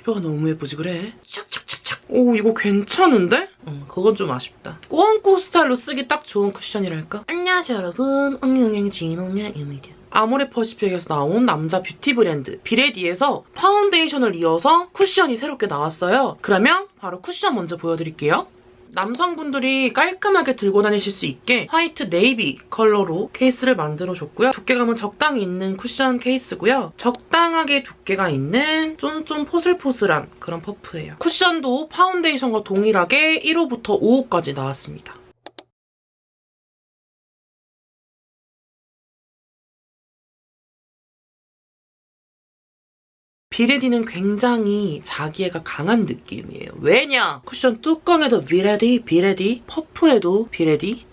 피부가 너무 예쁘지 그래? 착착착착. 오 이거 괜찮은데? 응 그건 좀 아쉽다. 꾸안꾸 스타일로 쓰기 딱 좋은 쿠션이랄까? 안녕하세요 여러분. 응용행진홍야입니다. 아모레퍼시픽에서 나온 남자 뷰티 브랜드 비레디에서 파운데이션을 이어서 쿠션이 새롭게 나왔어요. 그러면 바로 쿠션 먼저 보여드릴게요. 남성분들이 깔끔하게 들고 다니실 수 있게 화이트 네이비 컬러로 케이스를 만들어줬고요. 두께감은 적당히 있는 쿠션 케이스고요. 적당하게 두께가 있는 쫀쫀 포슬포슬한 그런 퍼프예요. 쿠션도 파운데이션과 동일하게 1호부터 5호까지 나왔습니다. 비레디는 굉장히 자기애가 강한 느낌이에요. 왜냐? 쿠션 뚜껑에도 비레디, 비레디, 퍼프에도 비레디, 이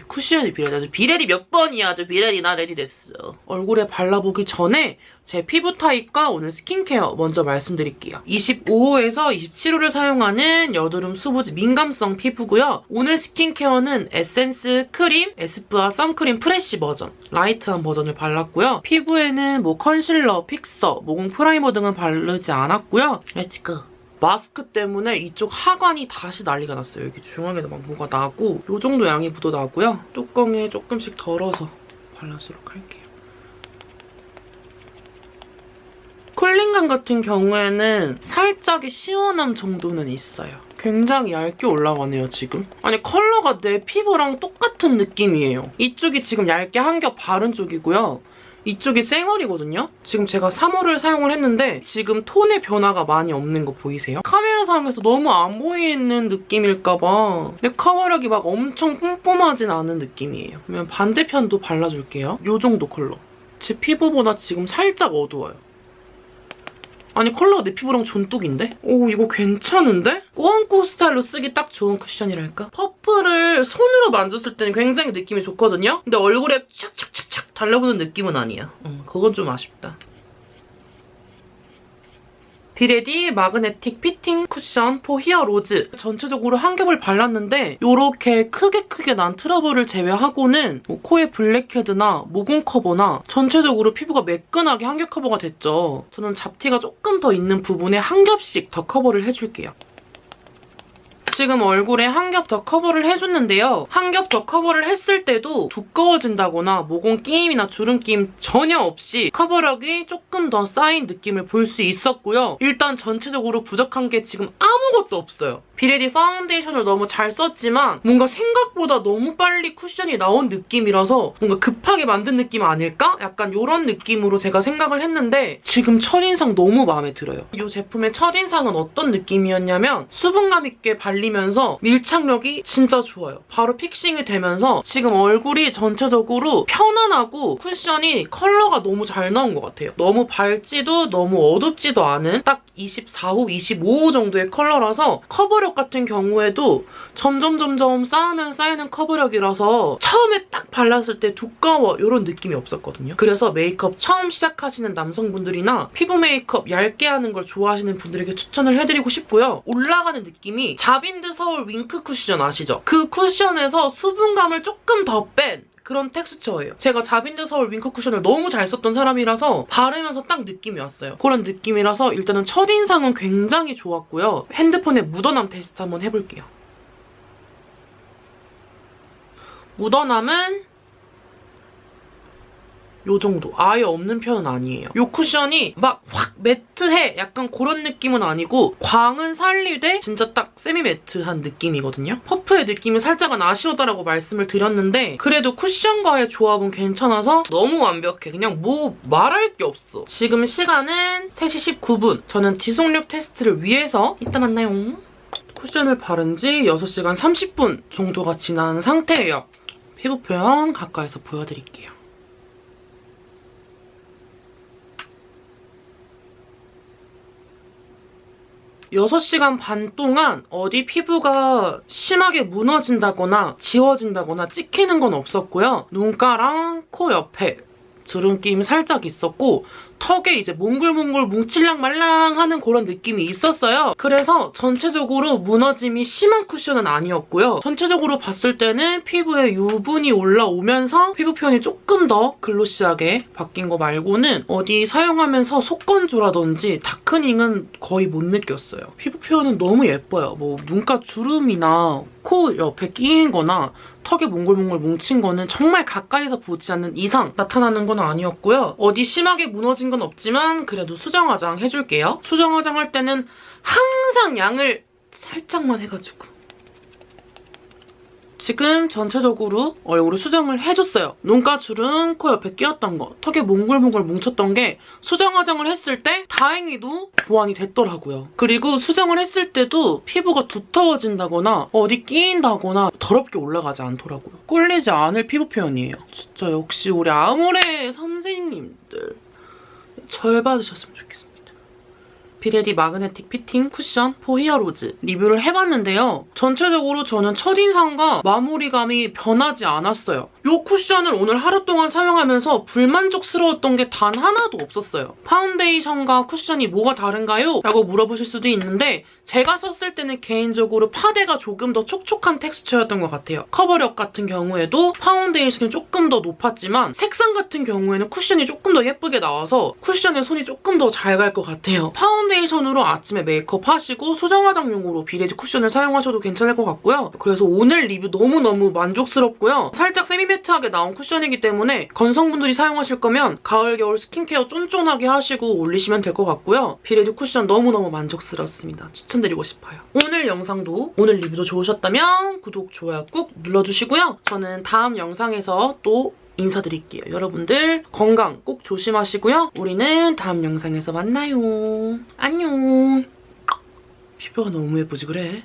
쿠션이 비레디. 비레디 몇 번이야? 저 비레디 나 ready 됐어. 얼굴에 발라보기 전에 제 피부 타입과 오늘 스킨케어 먼저 말씀드릴게요. 25호에서 27호를 사용하는 여드름 수부지 민감성 피부고요. 오늘 skincare는 에센스 크림, 에스쁘아 선크림 fresh 버전, light한 버전을 발랐고요. 피부에는 뭐 concealer, fixer, 모공 primer 등은 바르지 않았고요. Let's go! 마스크 때문에 이쪽 하관이 다시 난리가 났어요. 여기 중앙에도 막 뭐가 나고 이 정도 양이 묻어나고요. 뚜껑에 조금씩 덜어서 발라주도록 할게요. 쿨링감 같은 경우에는 살짝의 시원함 정도는 있어요. 굉장히 얇게 올라가네요, 지금. 아니, 컬러가 내 피부랑 똑같은 느낌이에요. 이쪽이 지금 얇게 한 겹 바른 쪽이고요. 이쪽이 쌩얼이거든요? 지금 제가 3호를 사용을 했는데 지금 톤의 변화가 많이 없는 거 보이세요? 카메라 상에서 너무 안 보이는 느낌일까봐 내 커버력이 막 엄청 뿜뿜하진 않은 느낌이에요. 그러면 반대편도 발라줄게요. 이 정도 컬러. 제 피부보다 지금 살짝 어두워요. 아니 컬러가 내 피부랑 존똑인데? 오 이거 괜찮은데? 꾸안꾸 스타일로 쓰기 딱 좋은 쿠션이랄까? 퍼프를 손으로 만졌을 때는 굉장히 느낌이 좋거든요? 근데 얼굴에 착착착착 달라붙는 느낌은 아니야. 음, 그건 좀 아쉽다. 비레디 Magnetic Fitting Cushion For Heroes 전체적으로 한 겹을 발랐는데 이렇게 크게 크게 난 트러블을 제외하고는 뭐 코의 블랙헤드나 모공 커버나 전체적으로 피부가 매끈하게 한 겹 커버가 됐죠. 저는 잡티가 조금 더 있는 부분에 한 겹씩 더 커버를 해줄게요. 지금 얼굴에 한 겹 더 커버를 해줬는데요. 한 겹 더 커버를 했을 때도 두꺼워진다거나 모공 끼임이나 주름 끼임 전혀 없이 커버력이 조금 더 쌓인 느낌을 볼 수 있었고요. 일단 전체적으로 부족한 게 지금 아무것도 없어요. 비레디 파운데이션을 너무 잘 썼지만 뭔가 생각보다 너무 빨리 쿠션이 나온 느낌이라서 뭔가 급하게 만든 느낌 아닐까? 약간 이런 느낌으로 제가 생각을 했는데 지금 첫인상 너무 마음에 들어요. 이 제품의 첫인상은 어떤 느낌이었냐면 수분감 있게 발리면서 밀착력이 진짜 좋아요. 바로 fixing이 되면서 지금 얼굴이 전체적으로 편안하고 쿠션이 컬러가 너무 잘 나온 것 같아요. 너무 밝지도 너무 어둡지도 않은 딱 24호, 25호 정도의 컬러라서 커버력 같은 경우에도 점점 점점 쌓으면 쌓이는 커버력이라서 처음에 딱 발랐을 때 두꺼워 이런 느낌이 없었거든요. 그래서 메이크업 처음 시작하시는 남성분들이나 피부 메이크업 얇게 하는 걸 좋아하시는 분들에게 추천을 해드리고 싶고요. 올라가는 느낌이 자빈드 서울 윙크 쿠션 아시죠? 그 쿠션에서 수분감을 조금 더 뺀 그런 텍스처예요. 제가 자빈드 서울 윙크 쿠션을 너무 잘 썼던 사람이라서 바르면서 딱 느낌이 왔어요. 그런 느낌이라서 일단은 첫인상은 굉장히 좋았고요. 핸드폰에 묻어남 테스트 한번 해볼게요. 묻어남은 요 정도. 아예 없는 편은 아니에요. 요 쿠션이 막 확 매트해 약간 그런 느낌은 아니고 광은 살리되 진짜 딱 세미 매트한 느낌이거든요. 퍼프의 느낌이 살짝은 아쉬웠다라고 말씀을 드렸는데 그래도 쿠션과의 조합은 괜찮아서 너무 완벽해. 그냥 뭐 말할 게 없어. 지금 시간은 3시 19분. 저는 지속력 테스트를 위해서 이따 만나요. 쿠션을 바른 지 6시간 30분 정도가 지난 상태예요. 피부 표현 가까이서 보여드릴게요. 6시간 반 동안 어디 피부가 심하게 무너진다거나 지워진다거나 찍히는 건 없었고요. 눈가랑 코 옆에 주름 끼임 살짝 있었고 턱에 이제 몽글몽글 뭉칠랑 말랑 하는 그런 느낌이 있었어요. 그래서 전체적으로 무너짐이 심한 쿠션은 아니었고요. 전체적으로 봤을 때는 피부에 유분이 올라오면서 피부 표현이 조금 더 글로시하게 바뀐 거 말고는 어디 사용하면서 속건조라든지 다크닝은 거의 못 느꼈어요. 피부 표현은 너무 예뻐요. 뭐 눈가 주름이나 코 옆에 끼인 거나 턱에 몽글몽글 뭉친 거는 정말 가까이서 보지 않는 이상 나타나는 건 아니었고요. 어디 심하게 무너진 건 없지만 그래도 수정 화장 해줄게요. 수정 화장 할 때는 항상 양을 살짝만 해가지고 지금 전체적으로 얼굴에 수정을 해줬어요. 눈가 주름, 코 옆에 끼었던 거, 턱에 몽글몽글 뭉쳤던 게 수정 화장을 했을 때 다행히도 보완이 됐더라고요. 그리고 수정을 했을 때도 피부가 두터워진다거나 어디 끼인다거나 더럽게 올라가지 않더라고요. 꿀리지 않을 피부 표현이에요. 진짜 역시 우리 아모레 선생님들 절 받으셨으면 좋겠습니다. 비레디 Magnetic Fitting Cushion For Heroes 리뷰를 해봤는데요. 전체적으로 저는 첫인상과 마무리감이 변하지 않았어요. 이 쿠션을 오늘 하루 동안 사용하면서 불만족스러웠던 게 단 하나도 없었어요. 파운데이션과 쿠션이 뭐가 다른가요? 라고 물어보실 수도 있는데 제가 썼을 때는 개인적으로 파데가 조금 더 촉촉한 텍스처였던 것 같아요. 커버력 같은 경우에도 파운데이션이 조금 더 높았지만 색상 같은 경우에는 쿠션이 조금 더 예쁘게 나와서 쿠션에 손이 조금 더 잘 갈 것 같아요. 파운데이션으로 아침에 메이크업 하시고 수정 화장용으로 비레디 쿠션을 사용하셔도 괜찮을 것 같고요. 그래서 오늘 리뷰 너무너무 만족스럽고요. 살짝 세미 매트하게 나온 쿠션이기 때문에 건성분들이 사용하실 거면 가을, 겨울 스킨케어 쫀쫀하게 하시고 올리시면 될 것 같고요. 비레디 쿠션 너무너무 만족스럽습니다. 추천드리고 싶어요. 오늘 영상도 오늘 리뷰도 좋으셨다면 구독, 좋아요 꾹 눌러주시고요. 저는 다음 영상에서 또 인사드릴게요. 여러분들 건강 꼭 조심하시고요. 우리는 다음 영상에서 만나요. 안녕. 피부가 너무 예쁘지 그래?